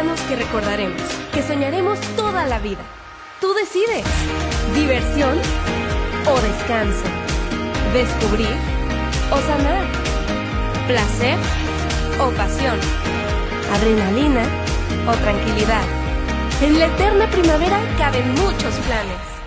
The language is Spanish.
que recordaremos, que soñaremos toda la vida. Tú decides. Diversión o descanso. Descubrir o sanar. Placer o pasión. Adrenalina o tranquilidad. En la eterna primavera caben muchos planes.